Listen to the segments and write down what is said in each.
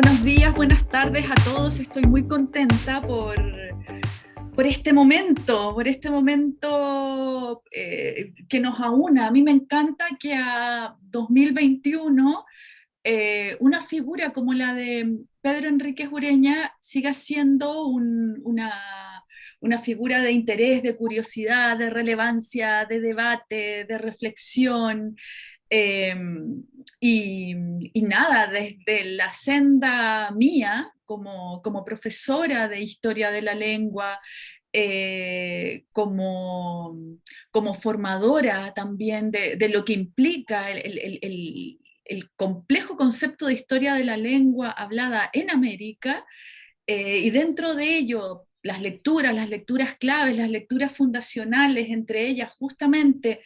Buenos días, buenas tardes a todos. Estoy muy contenta por, por este momento, por este momento eh, que nos aúna. A mí me encanta que a 2021 eh, una figura como la de Pedro Enrique Ureña siga siendo una, una figura de interés, de curiosidad, de relevancia, de debate, de reflexión, Em, y, nada, desde la senda mía como, como profesora de historia de la lengua, eh, como, como formadora también de, lo que implica el, el, el, complejo concepto de historia de la lengua hablada en América, eh, y dentro de ello las lecturas, las lecturas claves, las lecturas fundacionales, entre ellas justamente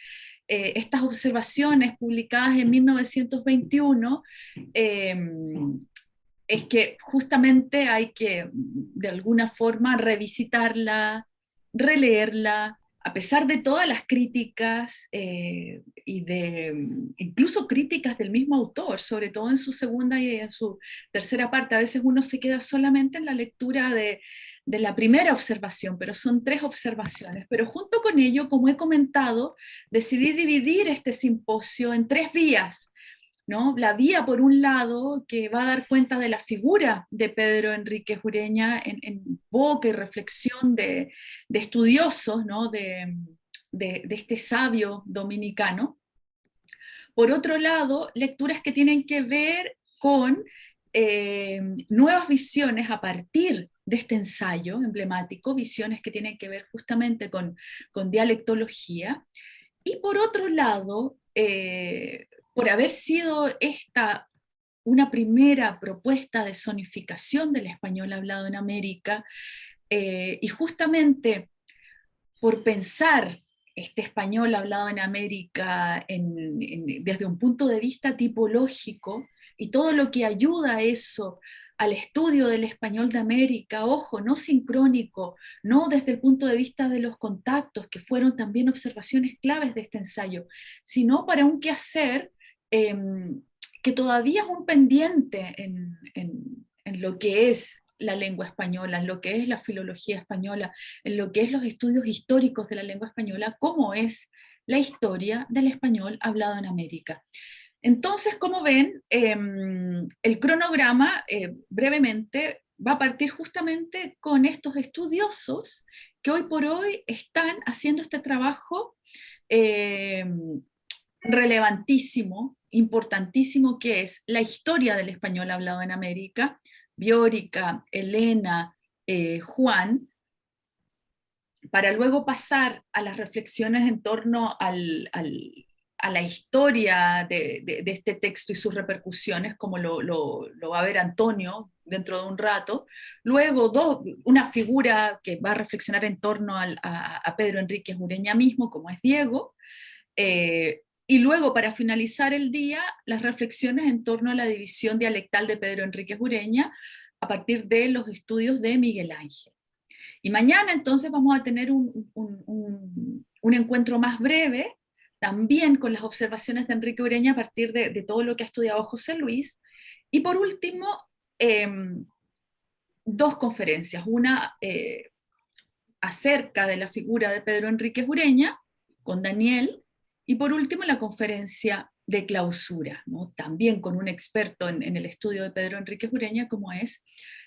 eh, estas observaciones publicadas en 1921 em, es que justamente hay que, de alguna forma, revisitarla, releerla, a pesar de todas las críticas eh, y de incluso críticas del mismo autor, sobre todo en su segunda y en su tercera parte, a veces uno se queda solamente en la lectura de, de la primera observación, pero son tres observaciones. Pero junto con ello, como he comentado, decidí dividir este simposio en tres vías. ¿no? La vía, por un lado, que va a dar cuenta de la figura de Pedro Enrique Jureña en, boca y reflexión de, estudiosos ¿no? de, este sabio dominicano. Por otro lado, lecturas que tienen que ver con eh, nuevas visiones a partir de este ensayo emblemático, visiones que tienen que ver justamente con, con dialectología, y por otro lado, eh, por haber sido esta una primera propuesta de zonificación del español hablado en América, eh, y justamente por pensar este español hablado en América desde un punto de vista tipológico, y todo lo que ayuda a eso al estudio del español de América, ojo, no sincrónico, no desde el punto de vista de los contactos, que fueron también observaciones claves de este ensayo, sino para un quehacer em, que todavía es un pendiente en, en lo que es la lengua española, en lo que es la filología española, en lo que es los estudios históricos de la lengua española, como es la historia del español hablado en América. Entonces, como ven, em, el cronograma eh, brevemente va a partir justamente con estos estudiosos que hoy por hoy están haciendo este trabajo em, relevantísimo, importantísimo, que es la historia del español hablado en América, Biórica, Elena, eh, Juan, para luego pasar a las reflexiones en torno al a la historia de, este texto y sus repercusiones, como lo, va a ver Antonio dentro de un rato. Luego, dos, una figura que va a reflexionar en torno a, Pedro Enrique Ureña mismo, como es Diego. Eh, y luego, para finalizar el día, las reflexiones en torno a la división dialectal de Pedro Enrique Ureña, a partir de los estudios de Miguel Ángel. Y mañana entonces vamos a tener un encuentro más breve, también con las observaciones de Enrique Ureña a partir de, todo lo que ha estudiado José Luis. Y por último, em, dos conferencias, una eh, acerca de la figura de Pedro Enrique Ureña, con Daniel, y por último la conferencia de clausura, ¿no? también con un experto en, en, el estudio de Pedro Enrique Ureña como es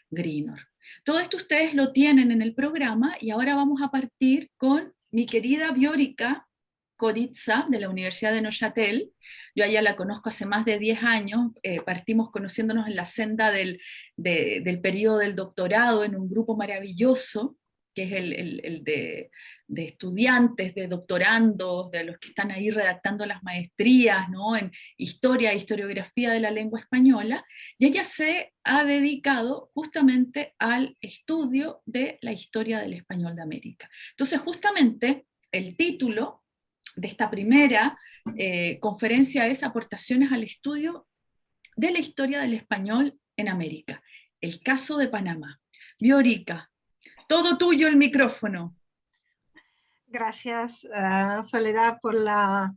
Grinor. Todo esto ustedes lo tienen en el programa y ahora vamos a partir con mi querida Biórica Coditza, de la Universidad de Neuchâtel. Yo a ella la conozco hace más de 10 años, eh, partimos conociéndonos en la senda del, del periodo del doctorado en un grupo maravilloso, que es el, de, estudiantes, de doctorandos, de los que están ahí redactando las maestrías ¿no? en historia e historiografía de la lengua española, y ella se ha dedicado justamente al estudio de la historia del español de América. Entonces justamente el título de esta primera eh, conferencia es Aportaciones al estudio de la historia del español en América, el caso de Panamá. Biorica, todo tuyo el micrófono. Gracias, uh, Soledad, por la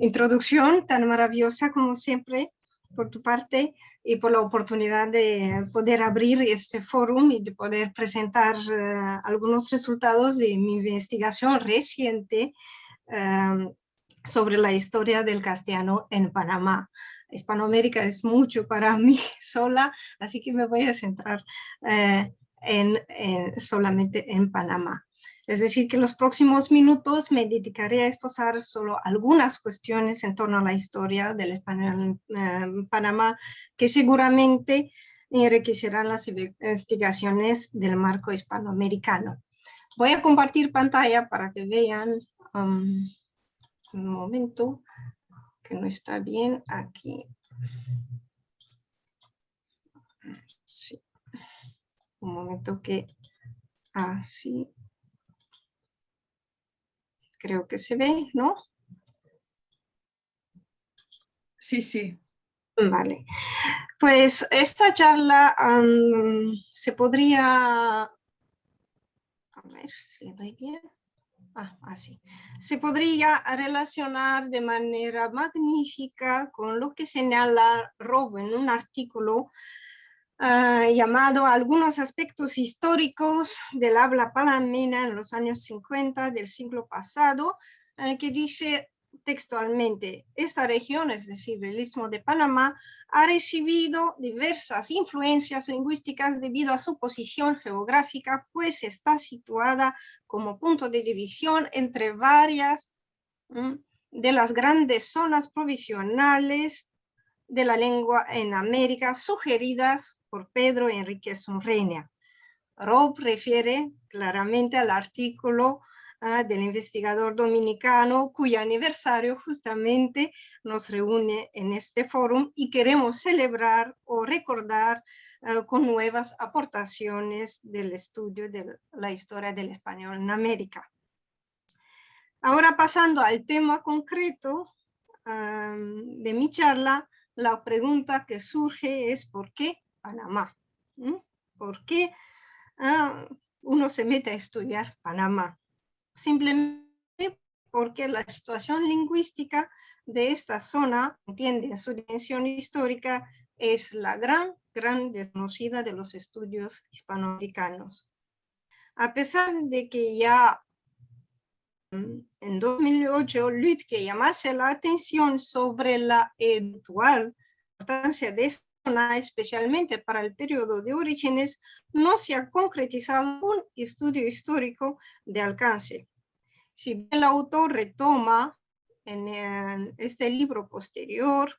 introducción tan maravillosa como siempre. por tu parte y por la oportunidad de poder abrir este foro y de poder presentar eh, algunos resultados de mi investigación reciente em, sobre la historia del castellano en Panamá. Hispanoamérica es mucho para mí sola, así que me voy a centrar eh, en, solamente en Panamá. Es decir, que los próximos minutos me dedicaré a exposar solo algunas cuestiones en torno a la historia del español en Panamá, que seguramente enriquecerán las investigaciones del marco hispanoamericano. Voy a compartir pantalla para que vean um, un momento que no está bien aquí. Sí. Un momento que así creo que se ve, ¿no? Sí, sí. Vale. Pues esta charla se podría... A ver si le doy bien. Ah, así. Se podría relacionar de manera magnífica con lo que señala Rob en un artículo Ah, llamado Algunos aspectos históricos del habla palamena en los años 50 del siglo pasado, que dice textualmente, esta región, es decir, el Istmo de Panamá, ha recibido diversas influencias lingüísticas debido a su posición geográfica, pues está situada como punto de división entre varias de las grandes zonas provisionales de la lengua en América sugeridas por Pedro Enrique Sunreña. Rob refiere claramente al artículo ah, del investigador dominicano cuyo aniversario justamente nos reúne en este foro y queremos celebrar o recordar ah, con nuevas aportaciones del estudio de la historia del español en América. Ahora pasando al tema concreto de mi charla, la pregunta que surge es ¿por qué Panamá. ¿Por qué ah, uno se mete a estudiar Panamá? Simplemente porque la situación lingüística de esta zona, entiende en su dimensión histórica, es la gran, gran desconocida de los estudios hispanoamericanos. A pesar de que ya mm, en 2008 Lütke llamase la atención sobre la eventual importancia de esta especialmente para el periodo de orígenes, no se ha concretizado un estudio histórico de alcance. Si el autor retoma en, este libro posterior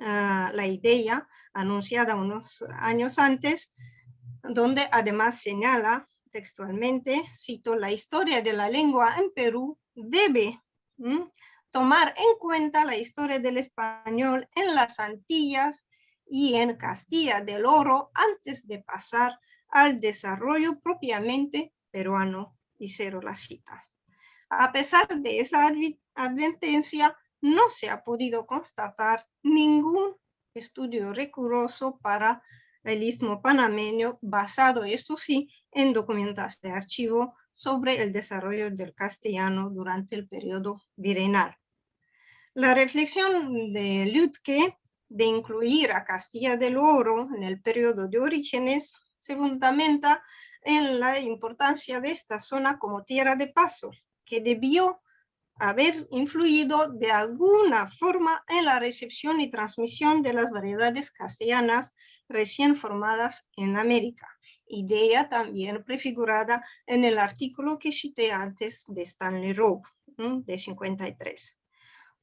ah, la idea anunciada unos años antes, donde además señala textualmente, cito, la historia de la lengua en Perú debe tomar en cuenta la historia del español en las Antillas y en Castilla del Oro antes de pasar al desarrollo propiamente peruano, y la cita. A pesar de esa advertencia, no se ha podido constatar ningún estudio riguroso para el istmo panameño basado, esto sí, en documentación de archivo sobre el desarrollo del castellano durante el periodo virreinal. La reflexión de Lütke de incluir a Castilla del Oro en el periodo de orígenes se fundamenta en la importancia de esta zona como tierra de paso, que debió haber influido de alguna forma en la recepción y transmisión de las variedades castellanas recién formadas en América, idea también prefigurada en el artículo que cité antes de Stanley Rowe, de 53.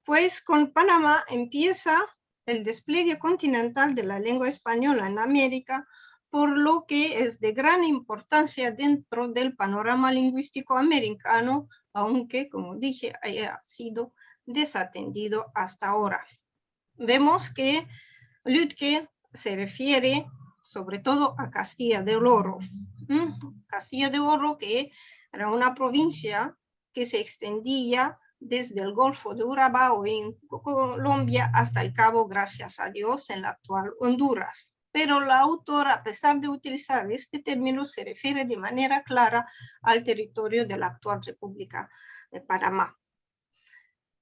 Pues con Panamá empieza el despliegue continental de la lengua española en América, por lo que es de gran importancia dentro del panorama lingüístico americano, aunque, como dije, haya sido desatendido hasta ahora. Vemos que Lütke se refiere sobre todo a Castilla del Oro. Castilla de Oro que era una provincia que se extendía desde el Golfo de Urabá en Colombia hasta el Cabo, gracias a Dios, en la actual Honduras. Pero la autora, a pesar de utilizar este término, se refiere de manera clara al territorio de la actual República de Panamá.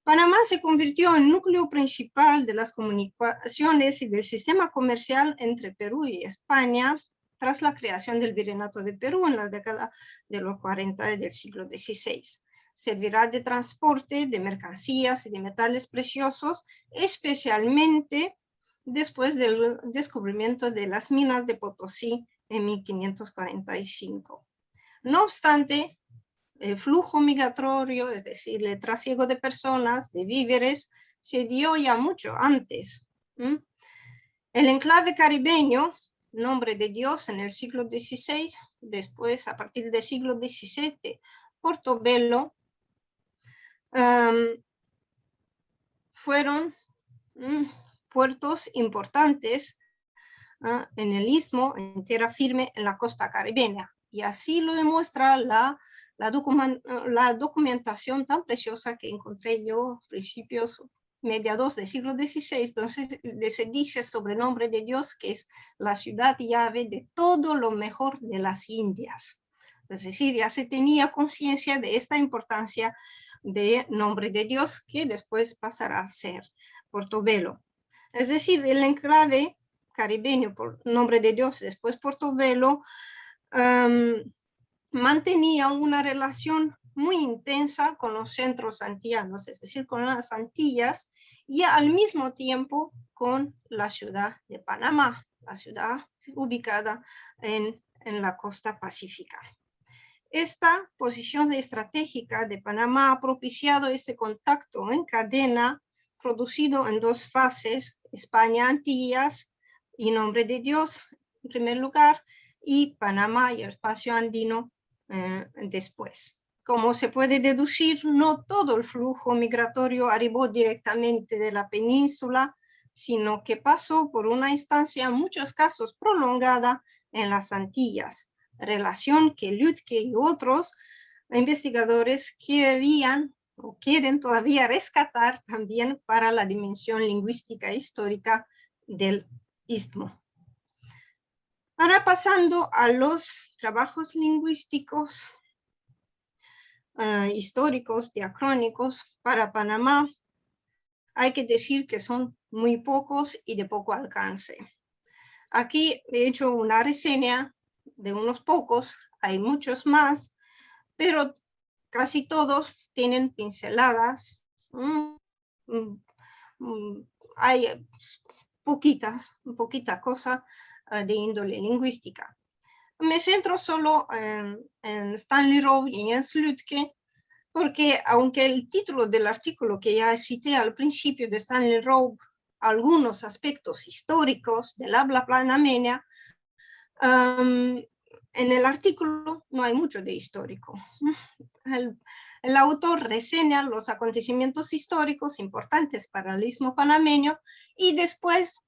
Panamá se convirtió en núcleo principal de las comunicaciones y del sistema comercial entre Perú y España tras la creación del Virreinato de Perú en la década de los 40 del siglo XVI. Servirá de transporte de mercancías y de metales preciosos, especialmente después del descubrimiento de las minas de Potosí en 1545. No obstante, el flujo migratorio, es decir, el trasiego de personas, de víveres, se dio ya mucho antes. El enclave caribeño, nombre de Dios en el siglo XVI, después a partir del siglo XVII, Portobelo, fueron puertos importantes ah, en el istmo, en tierra firme, en la costa caribeña. Y así lo demuestra la, la, la documentación tan preciosa que encontré yo principios mediados del siglo XVI, entonces se dice sobre el nombre de Dios que es la ciudad llave de todo lo mejor de las Indias. Es decir, ya se tenía conciencia de esta importancia de nombre de Dios que después pasará a ser Portobelo. Es decir, el enclave caribeño, por nombre de Dios, después Portobelo, mantenía una relación muy intensa con los centros antillanos, es decir, con las Antillas, y al mismo tiempo con la ciudad de Panamá, la ciudad ubicada en, en la costa pacífica. Esta posición estratégica de Panamá ha propiciado este contacto en cadena producido en dos fases, España Antillas y Nombre de Dios en primer lugar, y Panamá y el espacio andino eh, después. Como se puede deducir, no todo el flujo migratorio arribó directamente de la península, sino que pasó por una instancia en muchos casos prolongada en las Antillas, relación que Lütke y otros investigadores querían o quieren todavía rescatar también para la dimensión lingüística e histórica del istmo. Ahora pasando a los trabajos lingüísticos eh, históricos, diacrónicos para Panamá, hay que decir que son muy pocos y de poco alcance. Aquí he hecho una reseña de unos pocos, hay muchos más, pero casi todos tienen pinceladas. Mm, mm, mm, hay poquitas, poquita cosa ah, de índole lingüística. Me centro solo en, Stanley Rowe y en Slutke, porque aunque el título del artículo que ya cité al principio de Stanley Rowe, algunos aspectos históricos del habla en el artículo no hay mucho de histórico. El, autor reseña los acontecimientos históricos importantes para el istmo panameño y después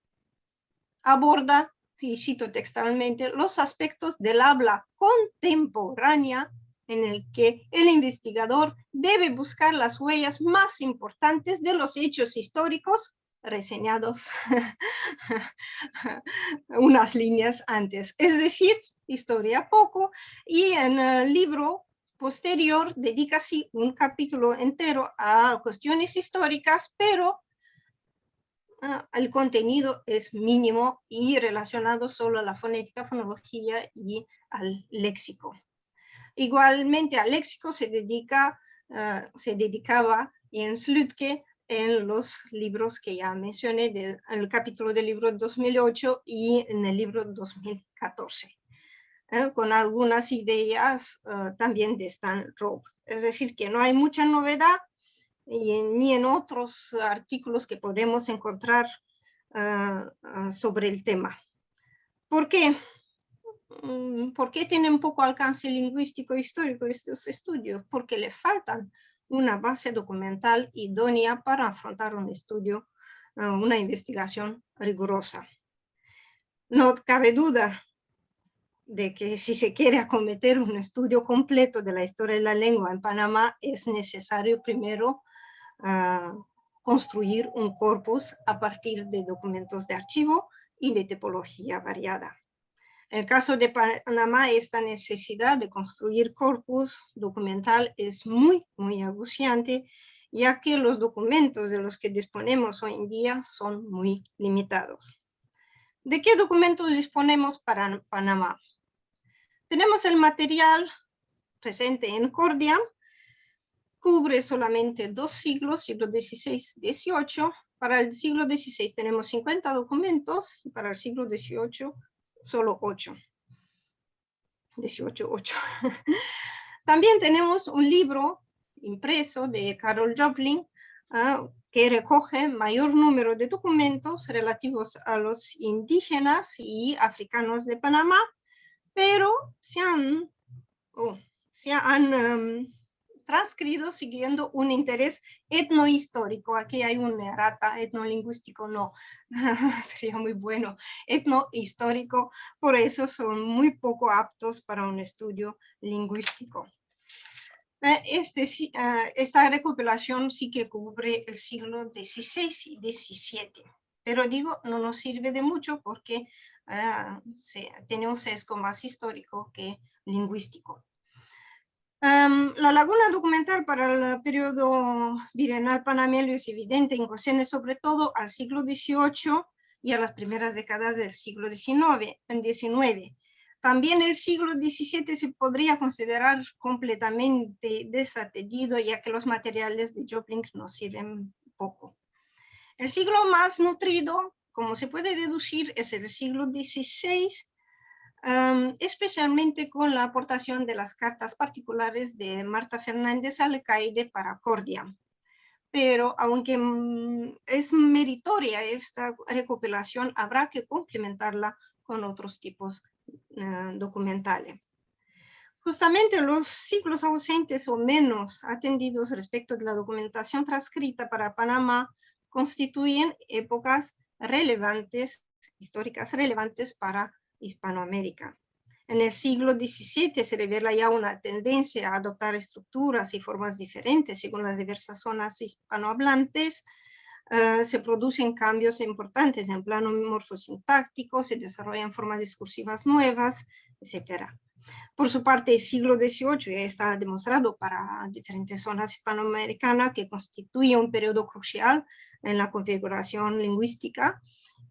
aborda, y cito textualmente, los aspectos del habla contemporánea en el que el investigador debe buscar las huellas más importantes de los hechos históricos reseñados unas líneas antes. Es decir, historia poco, y en el libro posterior dedica así un capítulo entero a cuestiones históricas, pero ah, el contenido es mínimo y relacionado solo a la fonética, fonología y al léxico. Igualmente al léxico se, dedica, ah, se dedicaba en Slutke en los libros que ya mencioné, en el capítulo del libro 2008 y en el libro 2014. ¿eh? con algunas ideas eh, también de Stan Rowe. Es decir, que no hay mucha novedad y, ni en otros artículos que podemos encontrar eh, sobre el tema. ¿Por qué? Mm, ¿Por qué tienen poco alcance lingüístico e histórico estos estudios? Porque le faltan una base documental idónea para afrontar un estudio, una investigación rigurosa. No cabe duda de que si se quiere acometer un estudio completo de la historia de la lengua en Panamá, es necesario primero ah, construir un corpus a partir de documentos de archivo y de tipología variada. En el caso de Panamá, esta necesidad de construir corpus documental es muy, muy aguciante ya que los documentos de los que disponemos hoy en día son muy limitados. ¿De qué documentos disponemos para Panamá? Tenemos el material presente en Cordia, cubre solamente dos siglos, siglo XVI-XVIII. Para el siglo XVI tenemos 50 documentos y para el siglo XVIII solo 8. 18, 8. También tenemos un libro impreso de Carol Joplin ah, que recoge mayor número de documentos relativos a los indígenas y africanos de Panamá, pero se han, oh, se han um, transcrito siguiendo un interés etnohistórico. Aquí hay un errata etnolingüístico, no, sería muy bueno. Etnohistórico, por eso son muy poco aptos para un estudio lingüístico. Eh, este, ah, esta recopilación sí que cubre el siglo XVI y XVII, pero digo, no nos sirve de mucho porque uh, tiene un sesgo más histórico que lingüístico. La laguna documental para el periodo bienal panameño es evidente en cuestiones sobre todo al siglo XVIII y a las primeras décadas del siglo XIX. XIX. También el siglo XVII se podría considerar completamente desatendido, ya que los materiales de Joplin nos sirven poco. El siglo más nutrido, como se puede deducir, es el siglo XVI, especialmente con la aportación de las cartas particulares de Marta Fernández Alcaide para Cordia. Pero aunque mm, es meritoria esta recopilación, habrá que complementarla con otros tipos eh, documentales. Justamente los siglos ausentes o menos atendidos respecto de la documentación transcrita para Panamá constituyen épocas relevantes, históricas relevantes para Hispanoamérica. En el siglo XVII se revela ya una tendencia a adoptar estructuras y formas diferentes según las diversas zonas hispanohablantes, Ah, se producen cambios importantes en plano morfosintáctico, se desarrollan formas discursivas nuevas, etc. Por su parte, el siglo XVIII ya está demostrado para diferentes zonas hispanoamericanas que constituye un periodo crucial en la configuración lingüística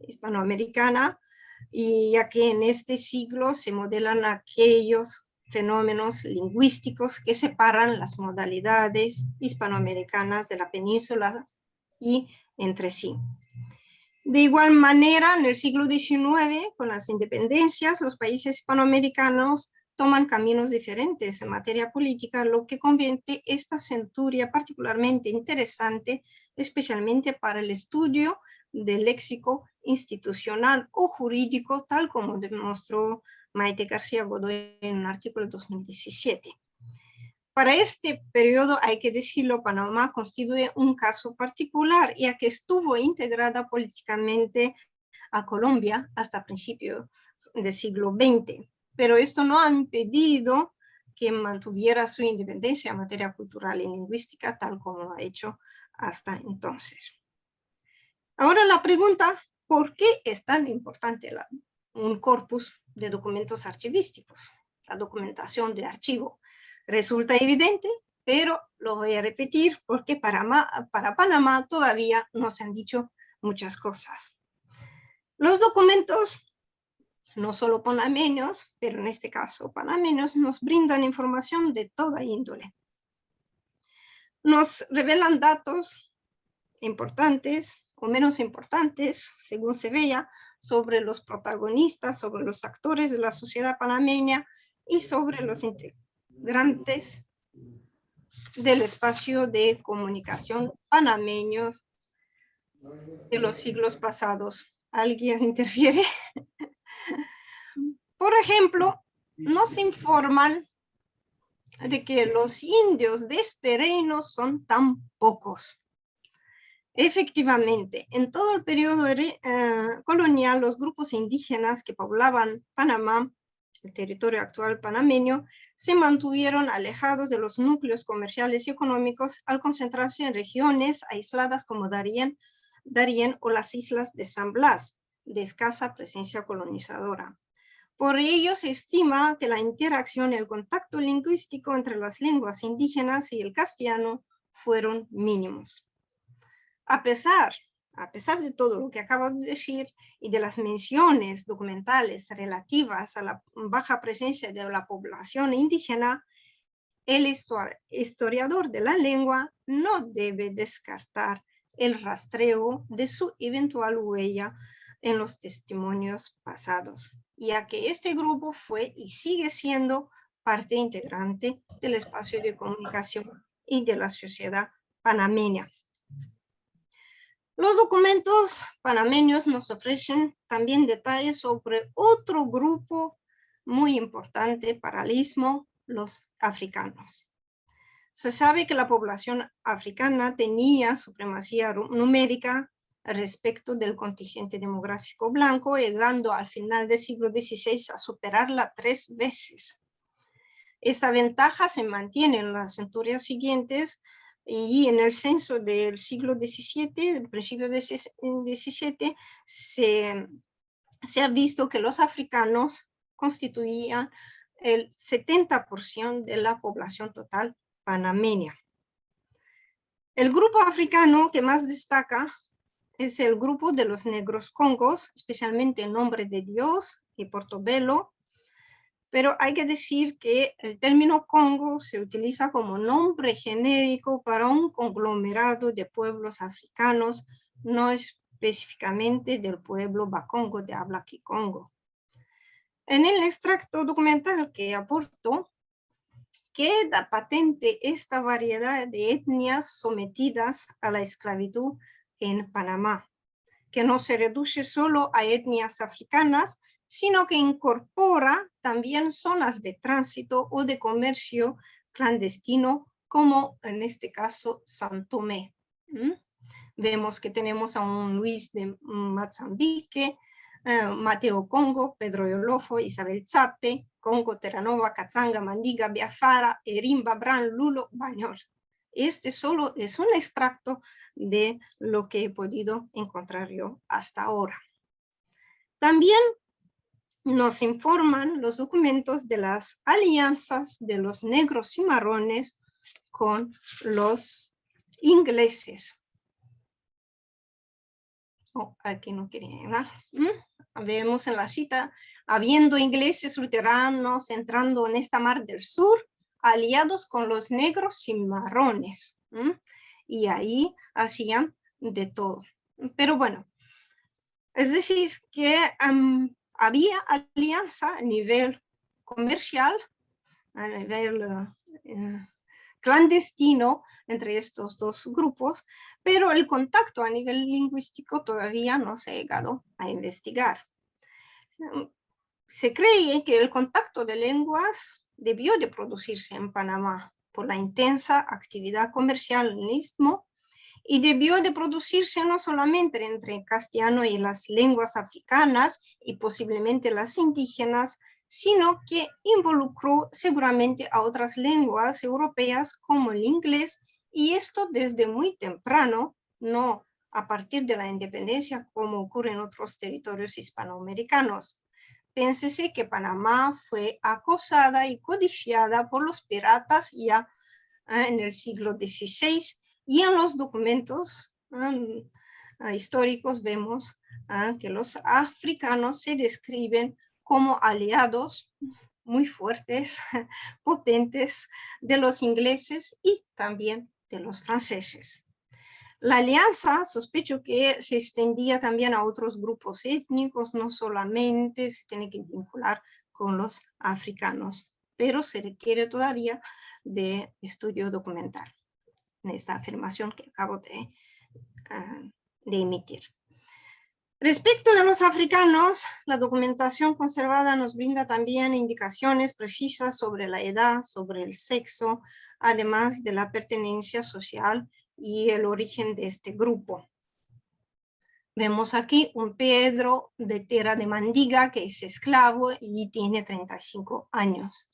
hispanoamericana, y ya que en este siglo se modelan aquellos fenómenos lingüísticos que separan las modalidades hispanoamericanas de la península y entre sí. De igual manera, en el siglo XIX, con las independencias, los países hispanoamericanos toman caminos diferentes en materia política, lo que convierte esta centuria particularmente interesante, especialmente para el estudio del léxico institucional o jurídico, tal como demostró Maite García Godoy en un artículo de 2017. Para este periodo, hay que decirlo, Panamá constituye un caso particular, ya que estuvo integrada políticamente a Colombia hasta principios del siglo XX. Pero esto no ha impedido que mantuviera su independencia en materia cultural y lingüística, tal como ha hecho hasta entonces. Ahora la pregunta, ¿por qué es tan importante un corpus de documentos archivísticos? La documentación de archivo Resulta evidente, pero lo voy a repetir porque para, para Panamá todavía no se han dicho muchas cosas. Los documentos, no solo panameños, pero en este caso panameños, nos brindan información de toda índole. Nos revelan datos importantes o menos importantes, según se vea, sobre los protagonistas, sobre los actores de la sociedad panameña y sobre los grandes del espacio de comunicación panameño de los siglos pasados. ¿Alguien interfiere? Por ejemplo, nos informan de que los indios de este reino son tan pocos. Efectivamente, en todo el periodo eh, colonial, los grupos indígenas que poblaban Panamá el territorio actual panameño, se mantuvieron alejados de los núcleos comerciales y económicos al concentrarse en regiones aisladas como Darien, Darien o las islas de San Blas, de escasa presencia colonizadora. Por ello se estima que la interacción y el contacto lingüístico entre las lenguas indígenas y el castellano fueron mínimos. A pesar, a pesar de todo lo que acabo de decir y de las menciones documentales relativas a la baja presencia de la población indígena, el historiador de la lengua no debe descartar el rastreo de su eventual huella en los testimonios pasados, ya que este grupo fue y sigue siendo parte integrante del espacio de comunicación y de la sociedad panameña. Los documentos panameños nos ofrecen también detalles sobre otro grupo muy importante para el istmo, los africanos. Se sabe que la población africana tenía supremacía numérica respecto del contingente demográfico blanco, llegando al final del siglo XVI a superarla tres veces. Esta ventaja se mantiene en las centurias siguientes y en el censo del siglo XVII, del principio del XVII, se, se ha visto que los africanos constituían el 70% de la población total panameña. El grupo africano que más destaca es el grupo de los negros congos, especialmente el Nombre de Dios y Portobelo, pero hay que decir que el término Congo se utiliza como nombre genérico para un conglomerado de pueblos africanos, no específicamente del pueblo Bakongo de habla Kikongo. En el extracto documental que aporto, queda patente esta variedad de etnias sometidas a la esclavitud en Panamá, que no se reduce solo a etnias africanas, sino que incorpora también zonas de tránsito o de comercio clandestino, como en este caso Santomé. Vemos que tenemos a un Luis de Mozambique, eh, Mateo Congo, Pedro Yolofo, Isabel Chape, Congo, Terranova, Cazanga, Mandiga, Biafara, Erimba, Bran, Lulo, Bañol. Este solo es un extracto de lo que he podido encontrar yo hasta ahora. También nos informan los documentos de las alianzas de los negros y marrones con los ingleses. Oh, aquí no quería llegar. ¿Mm? Vemos en la cita, habiendo ingleses luteranos entrando en esta mar del sur, aliados con los negros y marrones. Y ahí hacían de todo. Pero bueno, es decir, que había alianza a nivel comercial, a nivel eh, clandestino entre estos dos grupos, pero el contacto a nivel lingüístico todavía no se ha llegado a investigar. Se cree que el contacto de lenguas debió de producirse en Panamá por la intensa actividad comercial en el Istmo y debió de producirse no solamente entre el castellano y las lenguas africanas y posiblemente las indígenas, sino que involucró seguramente a otras lenguas europeas como el inglés y esto desde muy temprano, no a partir de la independencia como ocurre en otros territorios hispanoamericanos. Piénsese que Panamá fue acosada y codiciada por los piratas ya ah, en el siglo XVI y en los documentos ah, ah, históricos vemos que los africanos se describen como aliados muy fuertes, potentes de los ingleses y también de los franceses. La alianza, sospecho que se extendía también a otros grupos étnicos, no solamente se tiene que vincular con los africanos, pero se requiere todavía de estudio documental en esta afirmación que acabo de, ah, de emitir. Respecto de los africanos, la documentación conservada nos brinda también indicaciones precisas sobre la edad, sobre el sexo, además de la pertenencia social y el origen de este grupo. Vemos aquí un Pedro de Tierra de Mandiga que es esclavo y tiene 35 años.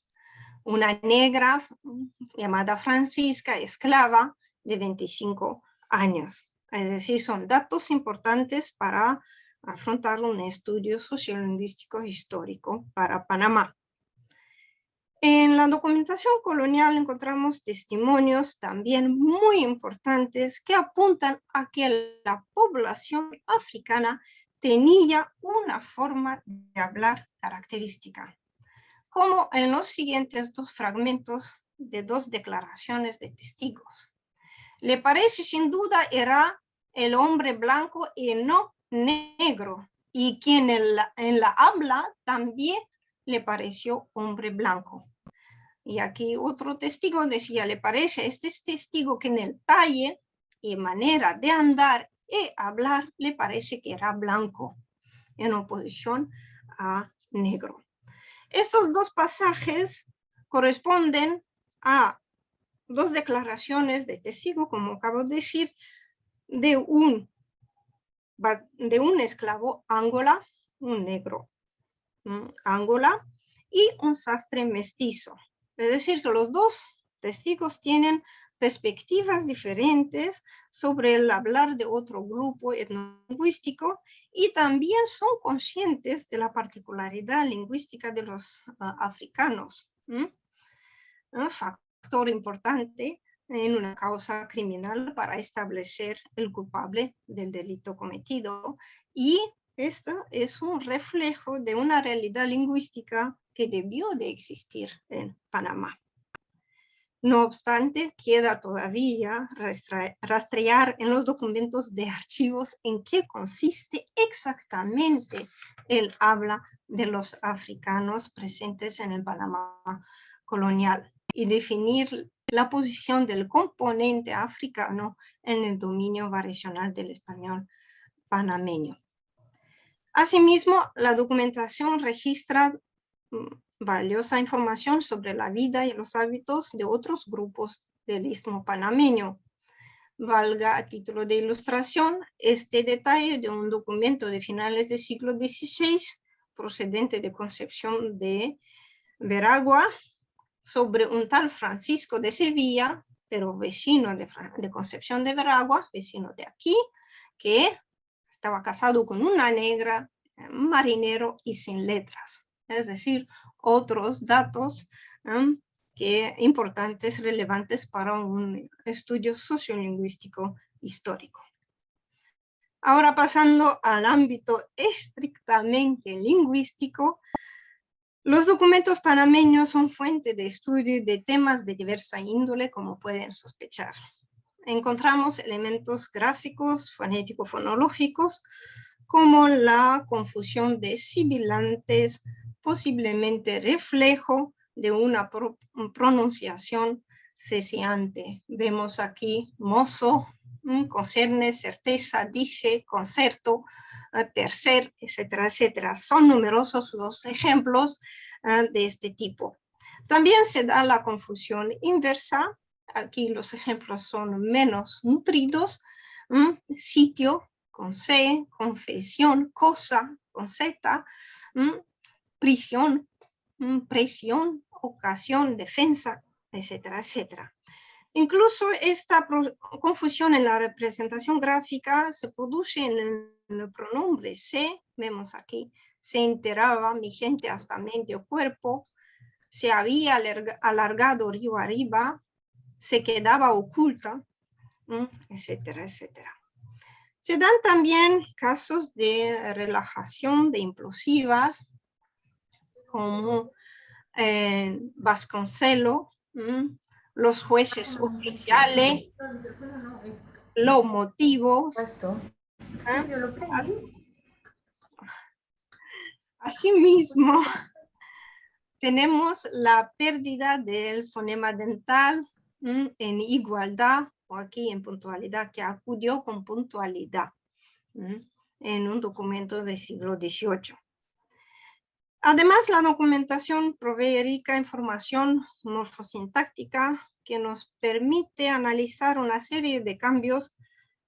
Una negra llamada Francisca, esclava, de 25 años. Es decir, son datos importantes para afrontar un estudio sociolingüístico histórico para Panamá. En la documentación colonial encontramos testimonios también muy importantes que apuntan a que la población africana tenía una forma de hablar característica, como en los siguientes dos fragmentos de dos declaraciones de testigos. Le parece sin duda era el hombre blanco y no negro, y quien en la, en la habla también le pareció hombre blanco. Y aquí otro testigo decía, le parece este testigo que en el talle y manera de andar y hablar le parece que era blanco, en oposición a negro. Estos dos pasajes corresponden a dos declaraciones de testigo, como acabo de decir, de un, de un esclavo Angola, un negro Angola, y un sastre mestizo. Es decir, que los dos testigos tienen perspectivas diferentes sobre el hablar de otro grupo etnolingüístico y también son conscientes de la particularidad lingüística de los ah, africanos. Un factor importante en una causa criminal para establecer el culpable del delito cometido y esto es un reflejo de una realidad lingüística que debió de existir en Panamá. No obstante, queda todavía rastrear en los documentos de archivos en qué consiste exactamente el habla de los africanos presentes en el Panamá colonial y definir la posición del componente africano en el dominio variacional del español panameño. Asimismo, la documentación registra mm, valiosa información sobre la vida y los hábitos de otros grupos del istmo panameño. Valga a título de ilustración este detalle de un documento de finales del siglo XVI procedente de Concepción de Veragua sobre un tal Francisco de Sevilla, pero vecino de, de Concepción de Veragua, vecino de aquí, que estaba casado con una negra, marinero y sin letras es decir, otros datos que importantes, relevantes para un estudio sociolingüístico histórico. Ahora pasando al ámbito estrictamente lingüístico, los documentos panameños son fuente de estudio de temas de diversa índole, como pueden sospechar. Encontramos elementos gráficos, fonético-fonológicos, como la confusión de sibilantes, posiblemente reflejo de una pronunciación cesiante. Vemos aquí mozo, mm, concerne, certeza, dice, concerto, ah, tercer, etcétera, etcétera. Son numerosos los ejemplos ah, de este tipo. También se da la confusión inversa. Aquí los ejemplos son menos nutridos. Sitio con C, confesión, cosa con Z, prisión, presión, ocasión, defensa, etcétera, etcétera. Incluso esta confusión en la representación gráfica se produce en el pronombre se, vemos aquí, se enteraba mi gente hasta medio cuerpo, se había alargado río arriba, se quedaba oculta, etcétera, etcétera. Se dan también casos de relajación de implosivas, como eh, Vasconcelo, los jueces oficiales, los motivos. ¿ah? Asimismo, tenemos la pérdida del fonema dental en igualdad o aquí en puntualidad, que acudió con puntualidad en un documento del siglo XVIII. Además, la documentación provee rica información morfosintáctica que nos permite analizar una serie de cambios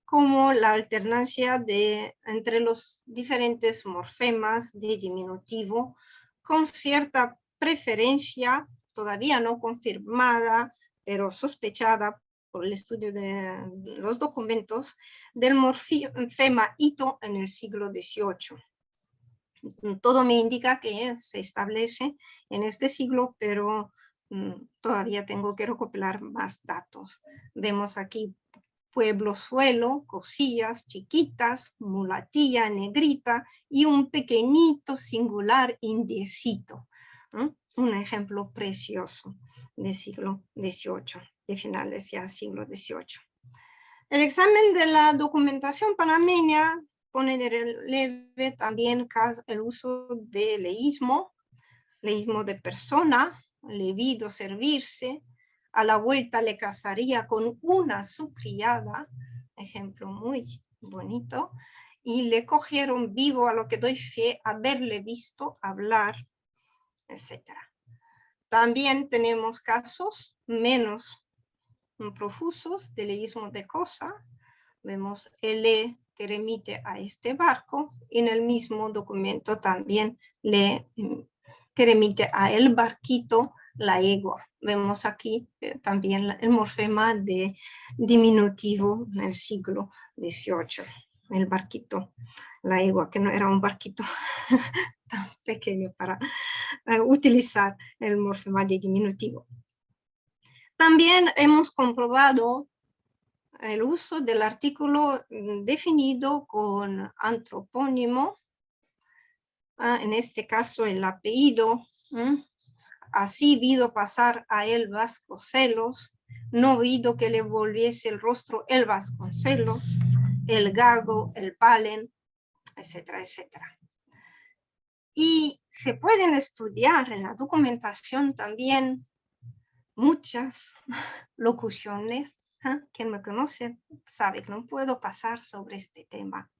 como la alternancia de, entre los diferentes morfemas de diminutivo con cierta preferencia todavía no confirmada, pero sospechada por el estudio de los documentos del morfema hito en el siglo XVIII. todo me indica que se establece en este siglo, pero mm, todavía tengo que recopilar más datos. Vemos aquí pueblo suelo, cosillas chiquitas, mulatilla, negrita y un pequeñito singular indiecito. Un ejemplo precioso del siglo XVIII, de finales ya siglo XVIII. El examen de la documentación panameña pone de relieve también el uso de leísmo, leísmo de persona, levido servirse, a la vuelta le casaría con una su criada, ejemplo muy bonito, y le cogieron vivo a lo que doy fe haberle visto hablar, etc. También tenemos casos menos profusos de leísmo de cosa. Vemos el que remite a este barco y en el mismo documento también le que remite a el barquito la egua. Vemos aquí eh, también el morfema de diminutivo del siglo XVIII, el barquito, la egua, que no era un barquito tan pequeño para eh, utilizar el morfema de diminutivo. También hemos comprobado el uso del artículo mm, definido con antropónimo, ah, en este caso el apellido, así vido pasar a él Vasconcelos, no vido que le volviese el rostro el Vasconcelos, el Gago, el Palen, etcétera, etcétera. Y se pueden estudiar en la documentación también muchas locuciones. ¿eh? Quien me conoce sabe que no puedo pasar sobre este tema.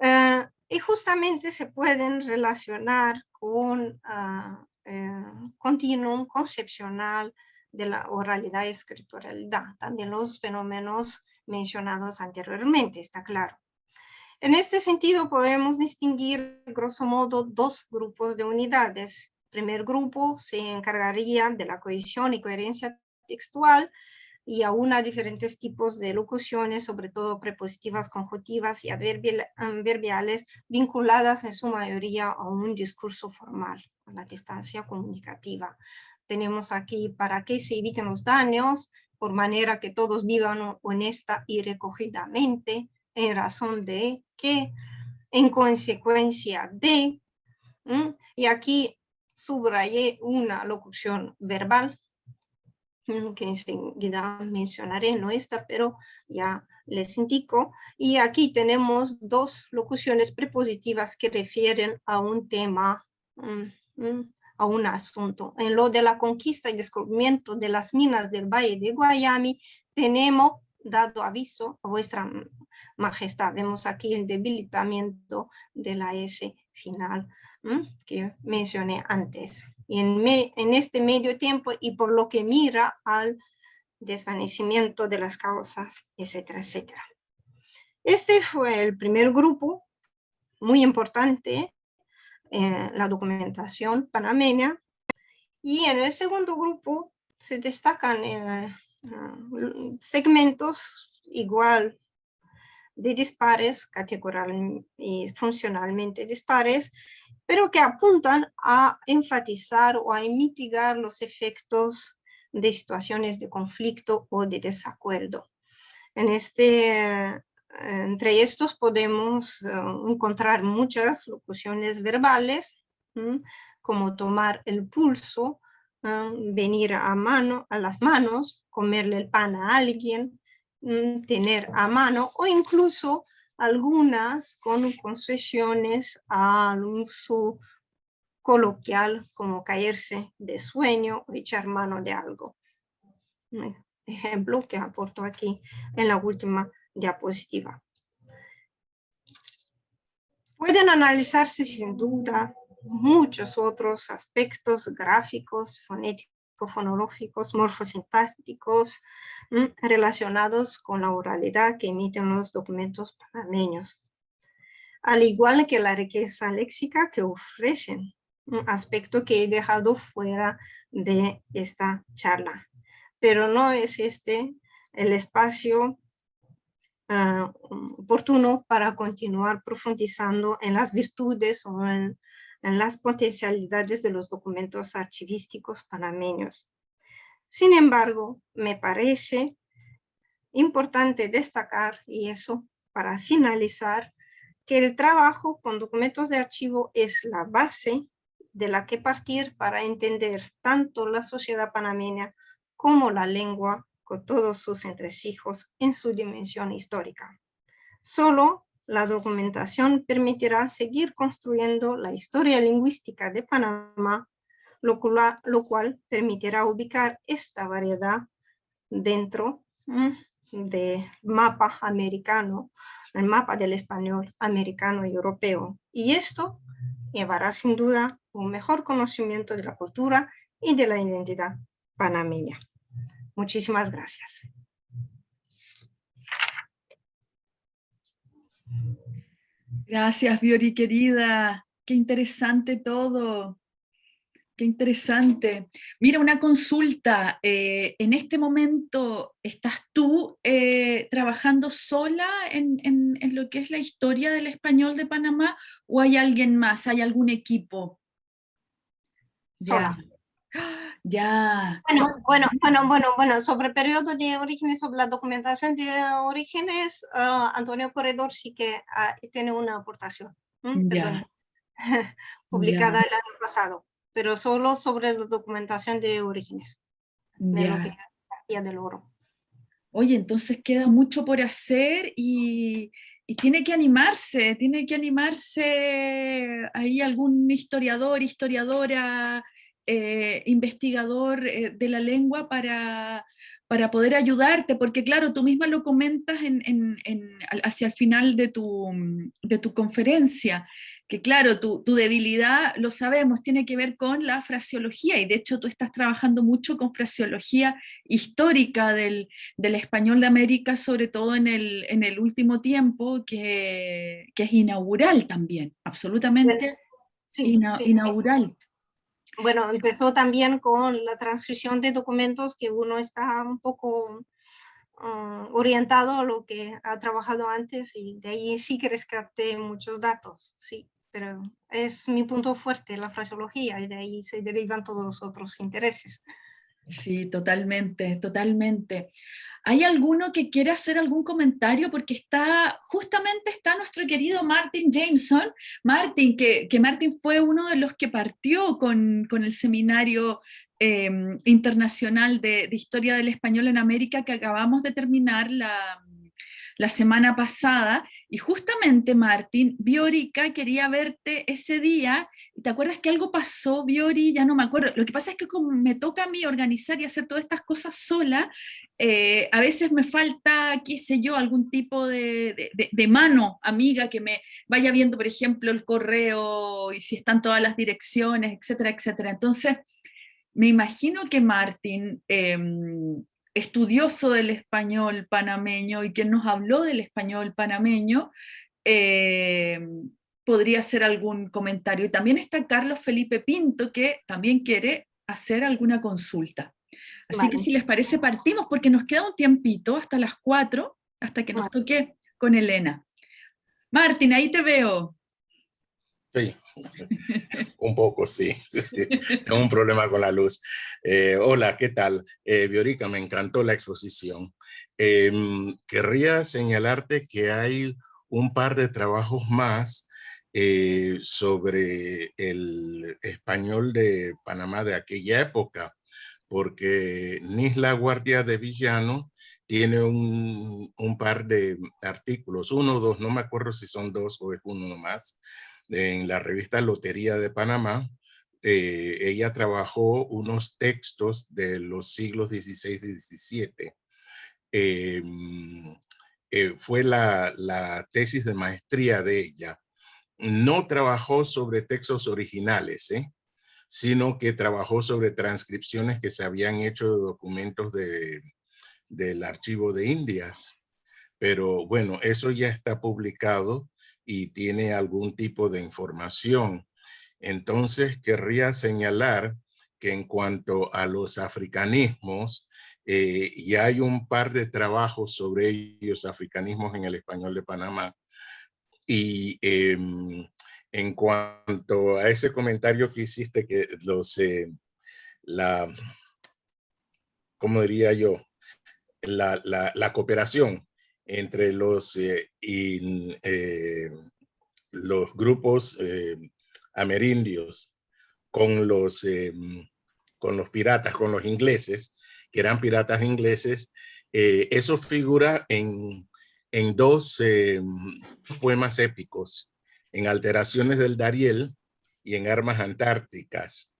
Eh, y justamente se pueden relacionar con uh, continuum concepcional de la oralidad y escrituralidad. También los fenómenos mencionados anteriormente, está claro. En este sentido podemos distinguir, grosso modo, dos grupos de unidades primer grupo se encargaría de la cohesión y coherencia textual y aún a diferentes tipos de locuciones, sobre todo prepositivas, conjuntivas y adverbiales, vinculadas en su mayoría a un discurso formal, a la distancia comunicativa. Tenemos aquí para que se eviten los daños, por manera que todos vivan honesta y recogidamente, en razón de que, en consecuencia de, y aquí subrayé una locución verbal que enseguida mencionaré, no esta, pero ya les indico. Y aquí tenemos dos locuciones prepositivas que refieren a un tema, a un asunto. En lo de la conquista y descubrimiento de las minas del Valle de Guayami, tenemos dado aviso a vuestra majestad. Vemos aquí el debilitamiento de la S final que mencioné antes. Y en, en este medio tiempo y por lo que mira al desvanecimiento de las causas, etcétera, etcétera. Este fue el primer grupo muy importante en la documentación panameña y en el segundo grupo se destacan eh, segmentos igual de dispares, categoral y funcionalmente dispares, pero que apuntan a enfatizar o a mitigar los efectos de situaciones de conflicto o de desacuerdo. En este, entre estos podemos eh, encontrar muchas locuciones verbales, como tomar el pulso, venir a, mano, a las manos, comerle el pan a alguien, tener a mano o incluso algunas con concesiones al uso coloquial como caerse de sueño o echar mano de algo. ejemplo que aporto aquí en la última diapositiva. Pueden analizarse sin duda muchos otros aspectos gráficos, fonéticos, fonológicos, morfosintácticos relacionados con la oralidad que emiten los documentos panameños. Al igual que la riqueza léxica que ofrecen, un aspecto que he dejado fuera de esta charla. Pero no es este el espacio ah, oportuno para continuar profundizando en las virtudes o en, en las potencialidades de los documentos archivísticos panameños. Sin embargo, me parece importante destacar, y eso para finalizar, que el trabajo con documentos de archivo es la base de la que partir para entender tanto la sociedad panameña como la lengua todos sus entresijos en su dimensión histórica. Solo la documentación permitirá seguir construyendo la historia lingüística de Panamá, lo cual, lo cual permitirá ubicar esta variedad dentro mm, del mapa americano, el mapa del español americano y europeo. Y esto llevará sin duda un mejor conocimiento de la cultura y de la identidad panameña. Muchísimas gracias. Gracias, Biori, querida. Qué interesante todo. Qué interesante. Mira, una consulta. Eh, ¿En este momento estás tú eh, trabajando sola en, lo que es la historia del español de Panamá o hay alguien más, hay algún equipo? Ya. Ya. Bueno, bueno, bueno, bueno, bueno, sobre el periodo de orígenes, sobre la documentación de orígenes, ah, Antonio Corredor sí que ah, tiene una aportación. publicada el año pasado pero solo sobre la documentación de orígenes, de lo que es del oro. Oye, entonces queda mucho por hacer y, tiene que animarse, tiene que animarse ahí algún historiador, historiadora, eh, investigador eh, de la lengua para, para poder ayudarte, porque claro, tú misma lo comentas en, hacia el final de tu, de tu conferencia, que claro, tu, debilidad, lo sabemos, tiene que ver con la fraseología, y de hecho tú estás trabajando mucho con fraseología histórica del, español de América, sobre todo en el, en el último tiempo, que, es inaugural también, absolutamente inaugural. Bueno, empezó también con la transcripción de documentos que uno está un poco ah, orientado a lo que ha trabajado antes y de ahí sí que rescaté muchos datos, sí pero es mi punto fuerte, la fraseología, y de ahí se derivan todos los otros intereses. Sí, totalmente, totalmente. ¿Hay alguno que quiere hacer algún comentario? Porque está, justamente está nuestro querido Martin Jameson. Martin, que, que Martin fue uno de los que partió con, con el seminario em, internacional de, de, Historia del Español en América que acabamos de terminar la, la semana pasada, y justamente Martín, Biorica quería verte ese día, ¿te acuerdas que algo pasó, Biori? Ya no me acuerdo, lo que pasa es que como me toca a mí organizar y hacer todas estas cosas sola, eh, a veces me falta, qué sé yo, algún tipo de, mano amiga que me vaya viendo, por ejemplo, el correo y si están todas las direcciones, etcétera, etcétera. Entonces, me imagino que Martín em, estudioso del español panameño y quien nos habló del español panameño, eh, podría hacer algún comentario. Y también está Carlos Felipe Pinto, que también quiere hacer alguna consulta. Así que si les parece partimos, porque nos queda un tiempito hasta las cuatro, hasta que nos toque con Elena. Martín, ahí te veo. Sí, un poco, sí. Tengo un problema con la luz. Eh, hola, ¿qué tal? Eh, Biorica, me encantó la exposición. Em, querría señalarte que hay un par de trabajos más eh, sobre el español de Panamá de aquella época, porque Nisla Guardia de Villano tiene un, un par de artículos, uno o dos, no me acuerdo si son dos o es uno nomás, en la revista Lotería de Panamá, eh, ella trabajó unos textos de los siglos XVI y XVII. Em, eh, fue la, tesis de maestría de ella. No trabajó sobre textos originales, ¿eh? sino que trabajó sobre transcripciones que se habían hecho de documentos de, del archivo de Indias. Pero bueno, eso ya está publicado y tiene algún tipo de información. Entonces querría señalar que en cuanto a los africanismos, eh, y hay un par de trabajos sobre ellos, africanismos en el español de Panamá, y em, en cuanto a ese comentario que hiciste, que los, eh, la, ¿cómo diría yo? La, la, cooperación entre los, eh, eh, los grupos amerindios con los, con los piratas, con los ingleses, que eran piratas ingleses, eso figura en, en dos poemas épicos en alteraciones del Dariel y en armas antárticas.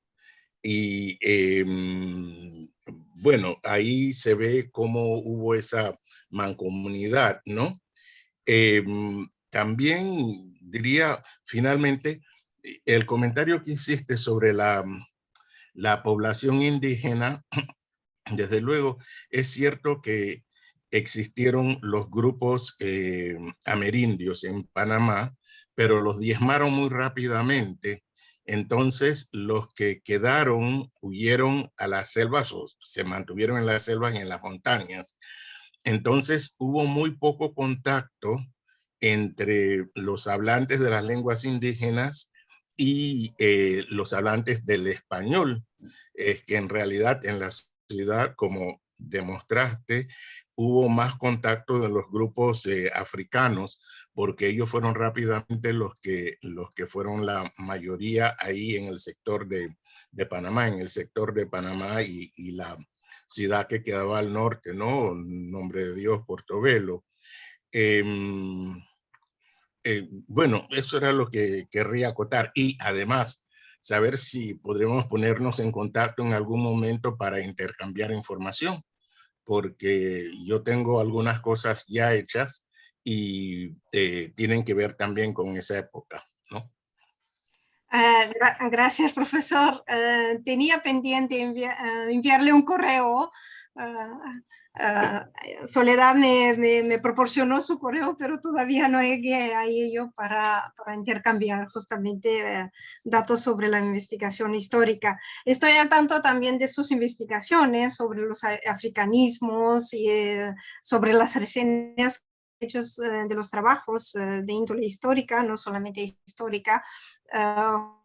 Y em, bueno, ahí se ve cómo hubo esa mancomunidad, ¿no? Em, también diría, finalmente, el comentario que hiciste sobre la, la población indígena, desde luego, es cierto que existieron los grupos eh, amerindios en Panamá, pero los diezmaron muy rápidamente. Entonces, los que quedaron huyeron a las selvas o se mantuvieron en las selvas y en las montañas. Entonces, hubo muy poco contacto entre los hablantes de las lenguas indígenas y eh, los hablantes del español. Es que en realidad en la ciudad, como demostraste, hubo más contacto de los grupos eh, africanos, porque ellos fueron rápidamente los que, los que fueron la mayoría ahí en el sector de, de Panamá, en el sector de Panamá y, y, la ciudad que quedaba al norte, ¿no? Nombre de Dios, Portobelo. Em, eh, bueno, eso era lo que querría acotar. Y además, saber si podremos ponernos en contacto en algún momento para intercambiar información porque yo tengo algunas cosas ya hechas y eh, tienen que ver también con esa época. ¿no? Ah, gracias, profesor. Ah, tenía pendiente ah, enviarle un correo Ah, Soledad me, me, proporcionó su correo, pero todavía no llegué a ello para, para intercambiar justamente eh, datos sobre la investigación histórica. Estoy al tanto también de sus investigaciones sobre los africanismos y eh, sobre las reseñas hechos eh, de los trabajos de índole histórica, no solamente histórica, ah,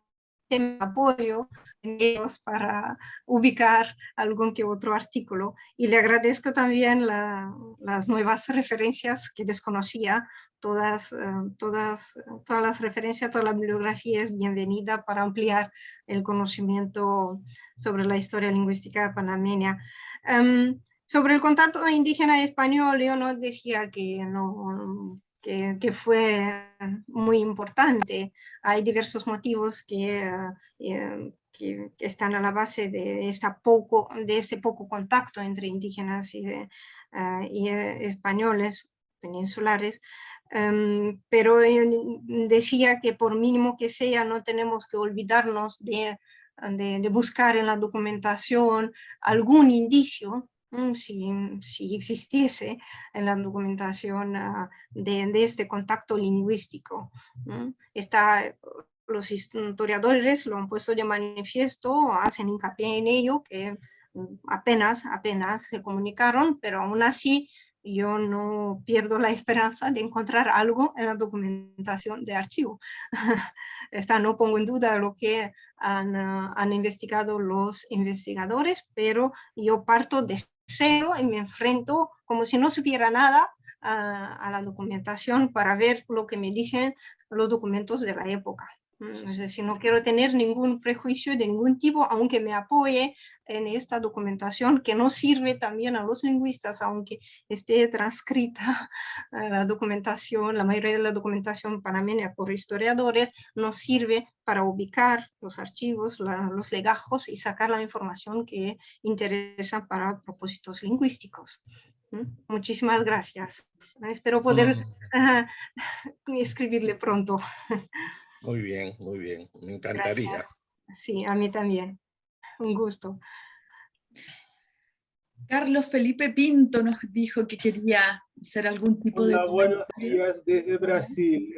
apoyo en ellos para ubicar algún que otro artículo. Y le agradezco también las nuevas referencias que desconocía. Todas, eh, todas, todas las referencias, toda la bibliografía es bienvenida para ampliar el conocimiento sobre la historia lingüística panameña. Em, sobre el contacto indígena y español, yo no decía que no, que, fue muy importante. Hay diversos motivos que, eh, que, están a la base de, esta poco, de este poco contacto entre indígenas y, eh, eh, españoles peninsulares, em, pero decía que por mínimo que sea no tenemos que olvidarnos de, de, de buscar en la documentación algún indicio si, si existiese en la documentación ah, de, de, este contacto lingüístico. Está, los historiadores lo han puesto de manifiesto, hacen hincapié en ello, que mm, apenas, apenas se comunicaron, pero aún así yo no pierdo la esperanza de encontrar algo en la documentación de archivo. Esta no pongo en duda lo que han, ah, han, investigado los investigadores, pero yo parto de cero y me enfrento como si no supiera nada a, la documentación para ver lo que me dicen los documentos de la época. Mm, es decir, no quiero tener ningún prejuicio de ningún tipo, aunque me apoye en esta documentación que no sirve también a los lingüistas, aunque esté transcrita la documentación, la mayoría de la documentación panameña por historiadores, no sirve para ubicar los archivos, los legajos y sacar la información que interesa para propósitos lingüísticos. ¿Mm? Muchísimas gracias. Espero poder escribirle pronto. Muy bien, muy bien. Me encantaría. Sí, a mí también. Un gusto. Carlos Felipe Pinto nos dijo que quería hacer algún tipo hola, de... buenos días desde Brasil.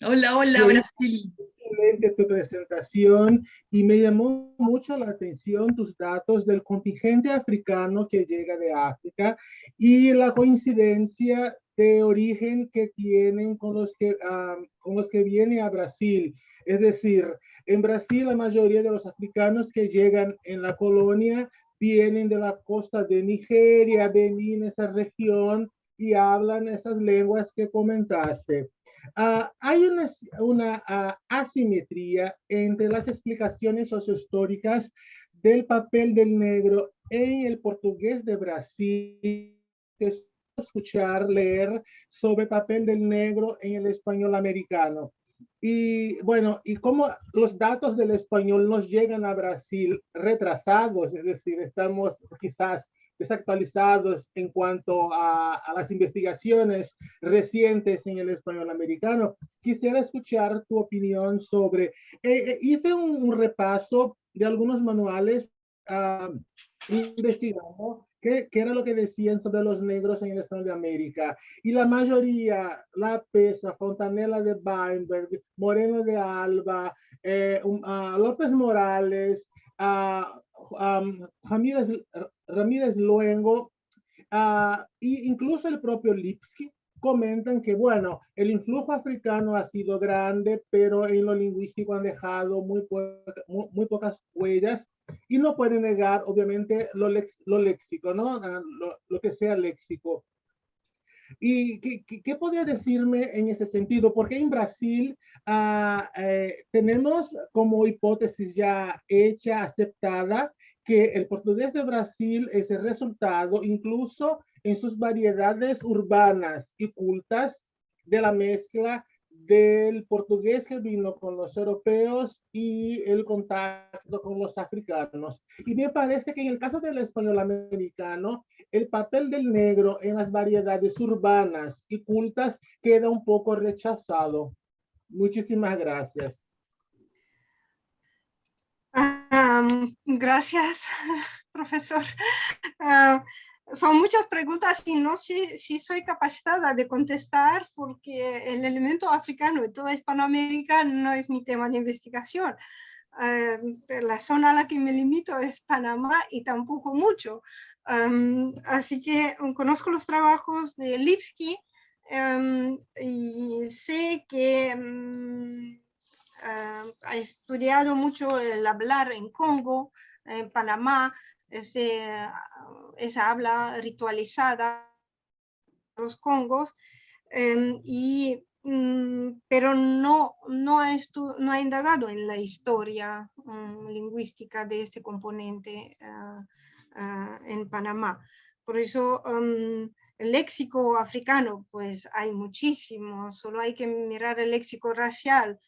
Hola, hola, Brasil. excelente tu presentación y me llamó mucho la atención tus datos del contingente africano que llega de África y la coincidencia de origen que tienen con los que, um, con los que vienen a Brasil. Es decir, en Brasil la mayoría de los africanos que llegan en la colonia vienen de la costa de Nigeria, Benín, esa región, y hablan esas lenguas que comentaste. Uh, hay una, una uh, asimetría entre las explicaciones sociohistóricas del papel del negro en el portugués de Brasil, que escuchar, leer sobre el papel del negro en el español americano. Y bueno, y como los datos del español nos llegan a Brasil retrasados, es decir, estamos quizás desactualizados en cuanto a, las investigaciones recientes en el español americano. Quisiera escuchar tu opinión sobre, eh, eh, hice un, repaso de algunos manuales uh, investigando qué, qué, era lo que decían sobre los negros en el español de América. Y la mayoría, La Pesa, Fontanella de Weinberg, Moreno de Alba, eh, López Morales, Ramírez, Ramírez Luengo, uh, incluso el propio Lipsky, comentan que, bueno, el influjo africano ha sido grande, pero en lo lingüístico han dejado muy, muy, pocas huellas y no pueden negar, obviamente, lo, lo léxico, ¿no? Lo, lo, que sea léxico. ¿Y qué, qué, podría decirme en ese sentido? Porque en Brasil uh, eh, tenemos como hipótesis ya hecha, aceptada, que el portugués de Brasil es el resultado, incluso en sus variedades urbanas y cultas, de la mezcla del portugués que vino con los europeos y el contacto con los africanos. Y me parece que en el caso del español americano, el papel del negro en las variedades urbanas y cultas queda un poco rechazado. Muchísimas gracias. gracias, profesor. Ah, son muchas preguntas y no sé si soy capacitada de contestar porque el elemento africano de toda Hispanoamérica no es mi tema de investigación. Ah, la zona a la que me limito es Panamá y tampoco mucho. así que conozco los trabajos de Lipsky y sé que Ah, ha estudiado mucho el hablar en Congo, en Panamá, ah, esa habla ritualizada los congos, em, y, mm, pero no, no, ha no ha indagado en la historia mm, lingüística de este componente ah, en Panamá. Por eso em, el léxico africano, pues hay muchísimo, solo hay que mirar el léxico racial,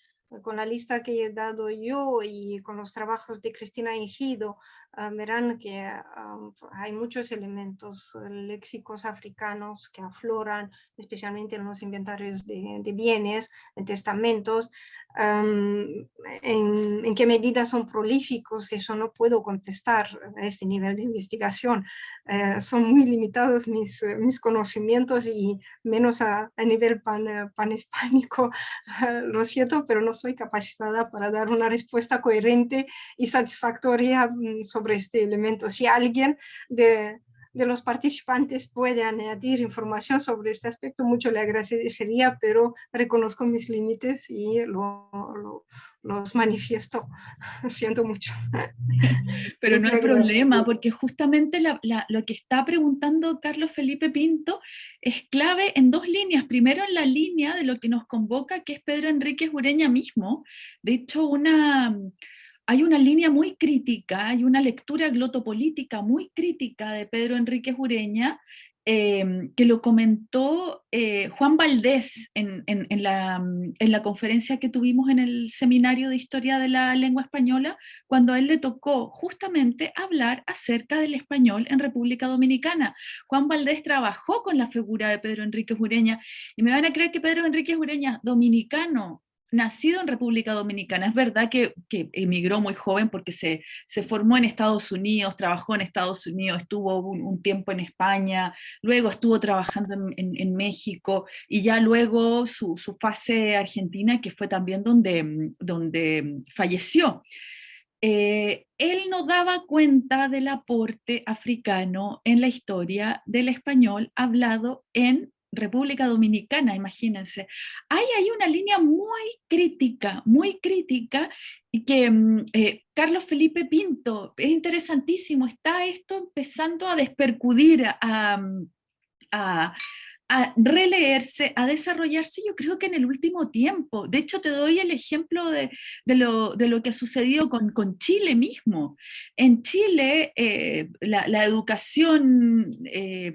con la lista que he dado yo y con los trabajos de Cristina Ejido, ah, verán que ah, hay muchos elementos léxicos africanos que afloran, especialmente en los inventarios de, de bienes, en testamentos, en, qué medida son prolíficos, eso no puedo contestar a este nivel de investigación. Eh, son muy limitados mis, mis conocimientos y menos a, a nivel pan, panhispánico, lo siento, pero no soy capacitada para dar una respuesta coherente y satisfactoria mm, sobre este elemento. Si alguien de, de los participantes puede añadir información sobre este aspecto, mucho le agradecería, pero reconozco mis límites y lo, los manifiesto. Siento mucho. Pero no hay problema, porque justamente lo que está preguntando Carlos Felipe Pinto es clave en dos líneas. Primero en la línea de lo que nos convoca, que es Pedro Enrique Ureña mismo. De hecho, una hay una línea muy crítica, hay una lectura glotopolítica muy crítica de Pedro Enrique Ureña, em, que lo comentó eh, Juan Valdés en, la, en, la, conferencia que tuvimos en el Seminario de Historia de la Lengua Española, cuando a él le tocó justamente hablar acerca del español en República Dominicana. Juan Valdés trabajó con la figura de Pedro Enrique Ureña, y me van a creer que Pedro Enrique Ureña, dominicano, nacido en República Dominicana. Es verdad que, emigró muy joven porque se, formó en Estados Unidos, trabajó en Estados Unidos, estuvo un, tiempo en España, luego estuvo trabajando en, México, y ya luego su, fase argentina, que fue también donde, donde falleció. Eh, él no daba cuenta del aporte africano en la historia del español hablado en República Dominicana, imagínense. Hay una línea muy crítica, muy crítica, y que mm, eh, Carlos Felipe Pinto, es interesantísimo, está esto empezando a despercudir, a, mm, a, releerse, a desarrollarse, yo creo que en el último tiempo. De hecho, te doy el ejemplo de, lo, que ha sucedido con, Chile mismo. En Chile, eh, la, educación eh,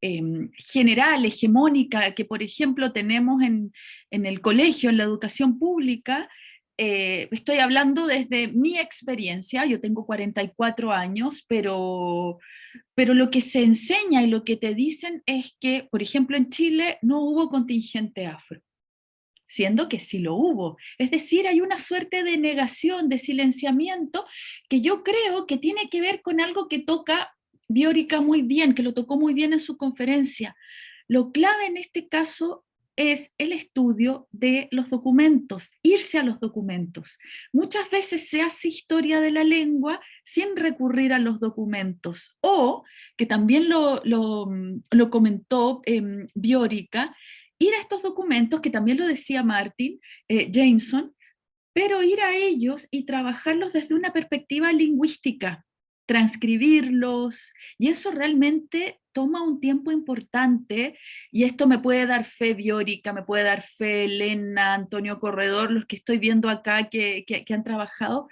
Em, general, hegemónica, que por ejemplo tenemos en, el colegio, en la educación pública, eh, estoy hablando desde mi experiencia, yo tengo 44 años, pero, pero lo que se enseña y lo que te dicen es que, por ejemplo, en Chile no hubo contingente afro, siendo que sí lo hubo. Es decir, hay una suerte de negación, de silenciamiento, que yo creo que tiene que ver con algo que toca Biórica muy bien, que lo tocó muy bien en su conferencia. Lo clave en este caso es el estudio de los documentos, irse a los documentos. Muchas veces se hace historia de la lengua sin recurrir a los documentos, o, que también lo, comentó eh, Biórica, ir a estos documentos, que también lo decía Martin eh, Jameson, pero ir a ellos y trabajarlos desde una perspectiva lingüística, transcribirlos, y eso realmente toma un tiempo importante, y esto me puede dar fe Biórica, me puede dar fe Elena, Antonio Corredor, los que estoy viendo acá que, han trabajado,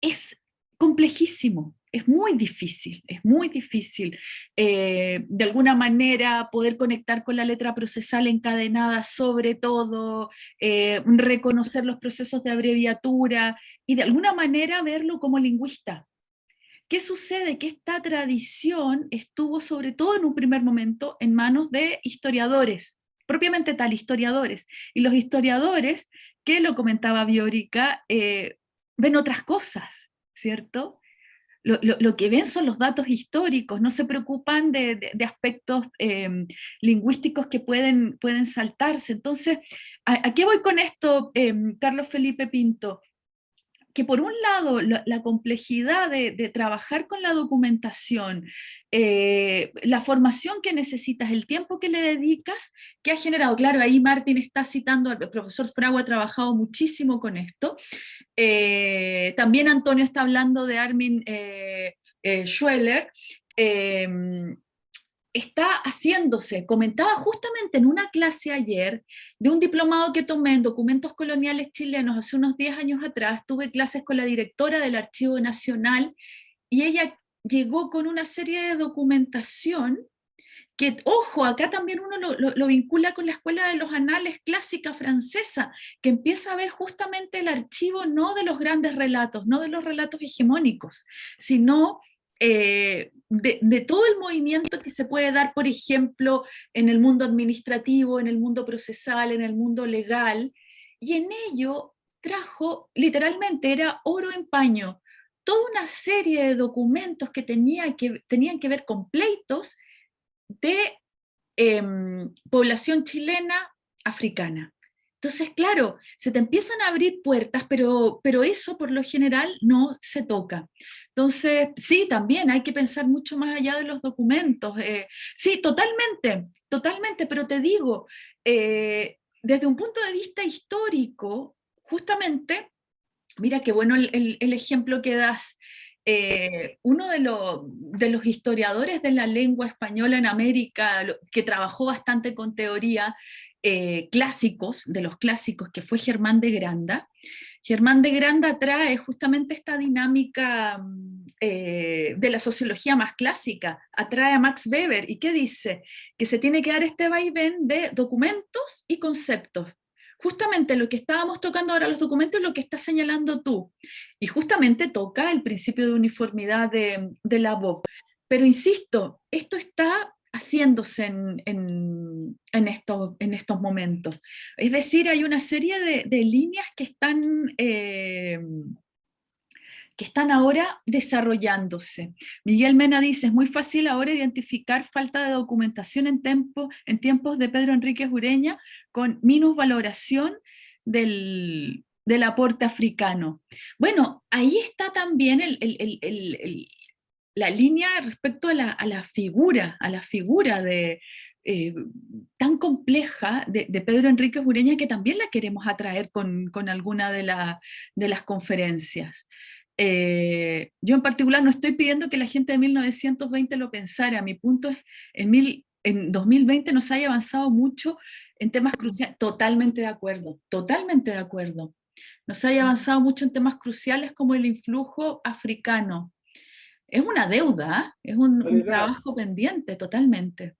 es complejísimo, es muy difícil, es muy difícil eh, de alguna manera poder conectar con la letra procesal encadenada sobre todo, eh, reconocer los procesos de abreviatura y de alguna manera verlo como lingüista, ¿Qué sucede? Que esta tradición estuvo sobre todo en un primer momento en manos de historiadores, propiamente tal, historiadores. Y los historiadores, que lo comentaba Biorica, eh, ven otras cosas, ¿cierto? Lo, que ven son los datos históricos, no se preocupan de, aspectos em, lingüísticos que pueden, pueden saltarse. Entonces, ¿a, qué voy con esto, em, Carlos Felipe Pinto? Que por un lado la, complejidad de, trabajar con la documentación, eh, la formación que necesitas, el tiempo que le dedicas, que ha generado, claro, ahí Martín está citando, el profesor Fragua ha trabajado muchísimo con esto, eh, también Antonio está hablando de Armin eh, Schweller, está haciéndose, comentaba justamente en una clase ayer de un diplomado que tomé en documentos coloniales chilenos hace unos 10 años atrás, tuve clases con la directora del Archivo Nacional y ella llegó con una serie de documentación que, ojo, acá también uno lo, lo, vincula con la Escuela de los Anales clásica francesa, que empieza a ver justamente el archivo no de los grandes relatos, no de los relatos hegemónicos, sino eh, de, todo el movimiento que se puede dar, por ejemplo, en el mundo administrativo, en el mundo procesal, en el mundo legal, y en ello trajo, literalmente era oro en paño, toda una serie de documentos que, tenía que tenían que ver con pleitos de em, población chilena africana. Entonces, claro, se te empiezan a abrir puertas, pero, pero eso por lo general no se toca. Entonces, sí, también hay que pensar mucho más allá de los documentos. Eh, sí, totalmente, totalmente, pero te digo, eh, desde un punto de vista histórico, justamente, mira qué bueno el, ejemplo que das, eh, uno de, de, los historiadores de la lengua española en América, que trabajó bastante con teoría, clásicos, de los clásicos, que fue Germán de Granda, Germán de Granda trae justamente esta dinámica mm, eh, de la sociología más clásica, atrae a Max Weber, ¿y qué dice? Que se tiene que dar este vaivén de documentos y conceptos. Justamente lo que estábamos tocando ahora, los documentos, es lo que estás señalando tú, y justamente toca el principio de uniformidad de, la voz. Pero insisto, esto está haciéndose en, en estos momentos. Es decir, hay una serie de, líneas que están, eh, que están ahora desarrollándose. Miguel Mena dice, es muy fácil ahora identificar falta de documentación en, en tiempos de Pedro Enrique Ureña con minusvaloración del, del aporte africano. Bueno, ahí está también el, la línea respecto a la, figura, a la figura de, eh, tan compleja de, Pedro Enrique Ureña que también la queremos atraer con, alguna de, de, las conferencias. Eh, yo en particular no estoy pidiendo que la gente de 1920 lo pensara, mi punto es, en, mil, en 2020 nos haya avanzado mucho en temas cruciales, totalmente de acuerdo, totalmente de acuerdo. Nos haya avanzado mucho en temas cruciales como el influjo africano, es una deuda, es un, trabajo pendiente totalmente.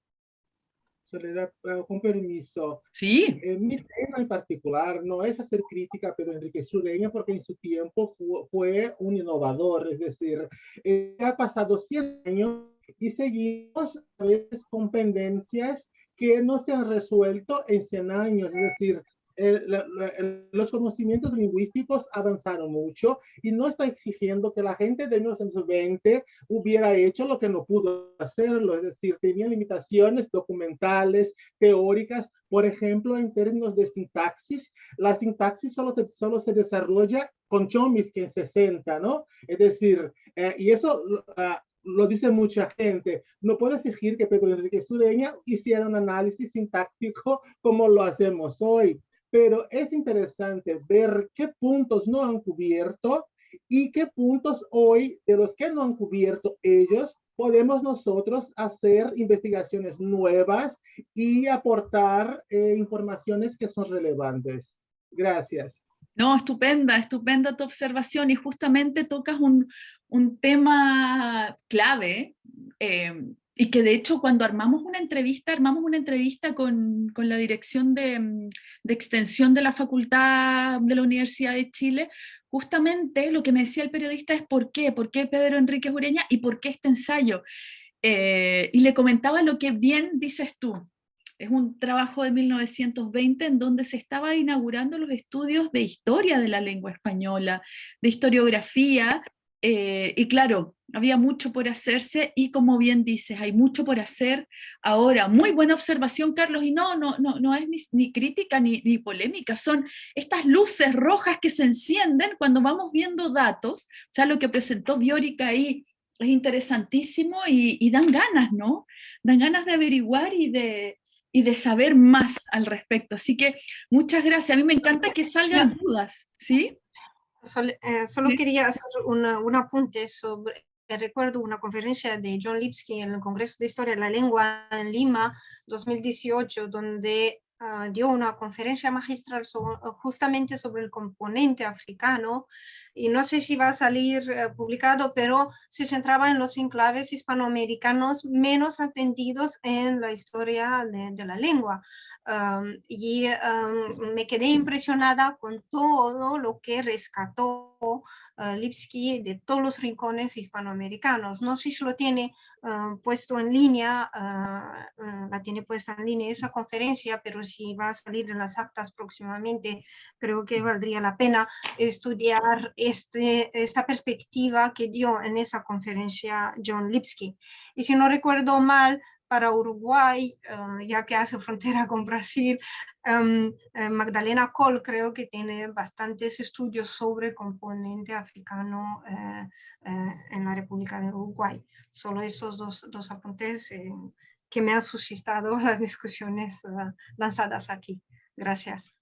Soledad, eh, con permiso. Sí. Eh, mi tema en particular no es hacer crítica a Pedro Enrique Sureña porque en su tiempo fue, un innovador, es decir, eh, ha pasado 100 años y seguimos a veces con pendencias que no se han resuelto en 100 años, es decir, los conocimientos lingüísticos avanzaron mucho y no está exigiendo que la gente de 1920 hubiera hecho lo que no pudo hacerlo, es decir, tenía limitaciones documentales, teóricas, por ejemplo, en términos de sintaxis, la sintaxis solo se, solo se desarrolla con Chomsky en 60, ¿no? Es decir, eh, y eso ah, lo dice mucha gente, no puede exigir que Pedro Enrique Sureña hiciera un análisis sintáctico como lo hacemos hoy pero es interesante ver qué puntos no han cubierto y qué puntos hoy de los que no han cubierto ellos podemos nosotros hacer investigaciones nuevas y aportar eh, informaciones que son relevantes. Gracias. No, estupenda, estupenda tu observación y justamente tocas un, un tema clave eh, y que de hecho cuando armamos una entrevista, armamos una entrevista con, con la dirección de, mm, de, extensión de la Facultad de la Universidad de Chile, justamente lo que me decía el periodista es por qué, por qué Pedro Enrique Ureña y por qué este ensayo. Eh, y le comentaba lo que bien dices tú, es un trabajo de 1920 en donde se estaba inaugurando los estudios de historia de la lengua española, de historiografía, eh, y claro, había mucho por hacerse y como bien dices, hay mucho por hacer ahora. Muy buena observación, Carlos, y no, no, no, no es ni, crítica ni, ni, polémica, son estas luces rojas que se encienden cuando vamos viendo datos, o sea, lo que presentó Biórica ahí es interesantísimo y, dan ganas, ¿no? Dan ganas de averiguar y de, y de saber más al respecto. Así que muchas gracias, a mí me encanta que salgan dudas, ¿sí? Eh, solo quería hacer un apunte sobre, recuerdo una conferencia de John Lipsky en el Congreso de Historia de la Lengua en Lima 2018, donde ah, dio una conferencia magistral justamente sobre el componente africano. Y no sé si va a salir eh, publicado, pero se centraba en los enclaves hispanoamericanos menos atendidos en la historia de la lengua. Y me quedé impresionada con todo lo que rescató uh, de todos los rincones hispanoamericanos. No sé si lo tiene puesto en línea, ah, ah, la tiene puesta en línea esa conferencia, pero si va a salir en las actas próximamente, creo que valdría la pena estudiar este, esta perspectiva que dio en esa conferencia John Lipsky. Y si no recuerdo mal, para Uruguay, eh, ya que hace frontera con Brasil. Em, eh, Magdalena Kohl creo que tiene bastantes estudios sobre el componente africano eh, en la República de Uruguay. Solo esos dos, dos apuntes que me han suscitado las discusiones lanzadas aquí. Gracias.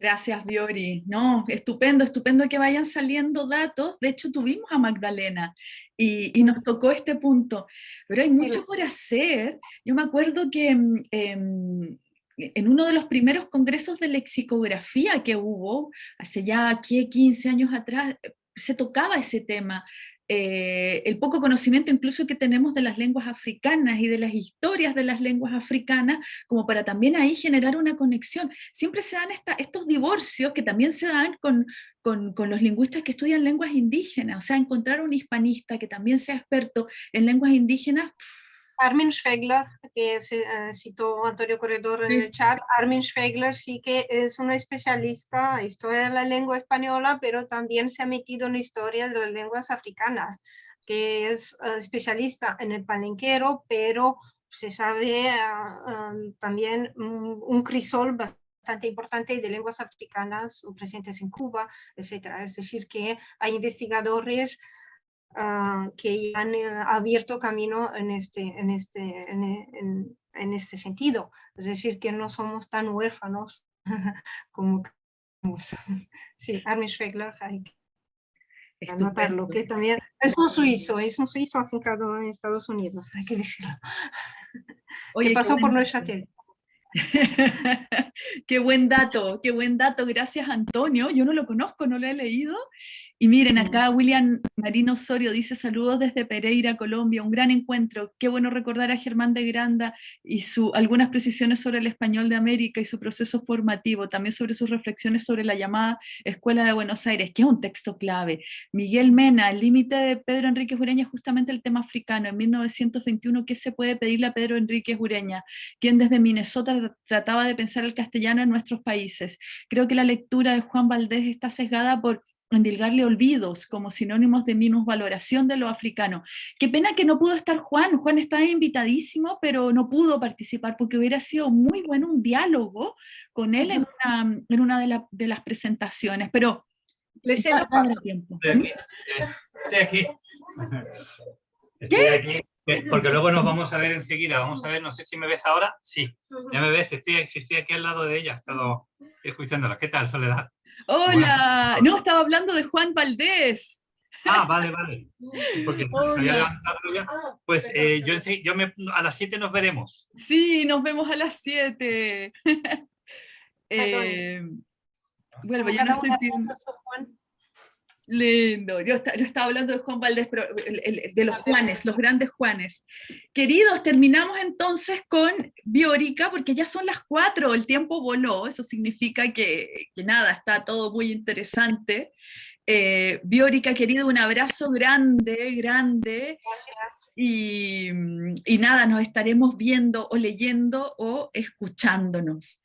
Gracias, Biori. No, estupendo, estupendo que vayan saliendo datos. De hecho, tuvimos a Magdalena y, nos tocó este punto. Pero hay mucho por hacer. Yo me acuerdo que mm, em, en uno de los primeros congresos de lexicografía que hubo, hace ya aquí 15 años atrás, se tocaba ese tema. Eh, el poco conocimiento incluso que tenemos de las lenguas africanas y de las historias de las lenguas africanas, como para también ahí generar una conexión. Siempre se dan estos divorcios que también se dan con, con, con, los lingüistas que estudian lenguas indígenas, o sea, encontrar un hispanista que también sea experto en lenguas indígenas, Armin Schwegler, que se, eh, citó Antonio Corredor en Sí. el chat, Armin Schwegler sí que es un especialista en historia de la lengua española, pero también se ha metido en la historia de las lenguas africanas, que es eh, especialista en el palenquero, pero se sabe ah, también mm, un crisol bastante importante de lenguas africanas presentes en Cuba, etcétera. Es decir, que hay investigadores ah, que han eh, abierto camino en este, en, este, en, e- en- en este sentido. Es decir, que no somos tan huérfanos como. Sí, Armin Schwegler, hay que anotarlo, Estupendo. que también es un suizo, es un suizo afincado en Estados Unidos, hay que decirlo. Oye, que qué pasó por nuestra tele. qué buen dato, qué buen dato. Gracias, Antonio. Yo no lo conozco, no lo he leído. Y miren, Mm. acá William Marino Osorio dice saludos desde Pereira, Colombia, un gran encuentro. Qué bueno recordar a Germán de Granda y su, algunas precisiones sobre el español de América y su proceso formativo, también sobre sus reflexiones sobre la llamada Escuela de Buenos Aires, que es un texto clave. Miguel Mena, el límite de Pedro Enrique Ureña es justamente el tema africano. En 1921, ¿qué se puede pedirle a Pedro Enrique Ureña? quien desde Minnesota tra- trataba de pensar el castellano en nuestros países. Creo que la lectura de Juan Valdés está sesgada por endilgarle olvidos como sinónimos de minusvaloración de lo africano. Qué pena que no pudo estar Juan, Juan estaba invitadísimo, pero no pudo participar porque hubiera sido muy bueno un diálogo con él en una, en una de, la- de las presentaciones, pero Le paso. tiempo. Estoy aquí. Estoy aquí. Estoy aquí. eh, Porque luego nos vamos a ver enseguida. Vamos a ver, no sé si me ves ahora. Sí, ya me ves. Estoy, estoy aquí al lado de ella. He estado escuchándola. ¿Qué tal, Soledad? Hola, no, estaba hablando de Juan Valdés. Ah, vale, vale. Porque se había levantado ya. Pues eh, yo, yo me, a las 7 nos veremos. Sí, nos vemos a las 7. eh, vuelvo, ya no estoy Juan. Lindo, yo, esta- yo estaba hablando de Juan Valdés, pero el- el- de los Juanes, los grandes Juanes. Queridos, terminamos entonces con Biórica, porque ya son las 4, el tiempo voló, eso significa que, que nada, está todo muy interesante. Eh, Biórica, querido, un abrazo grande, grande, Gracias. y, y nada, nos estaremos viendo o leyendo o escuchándonos.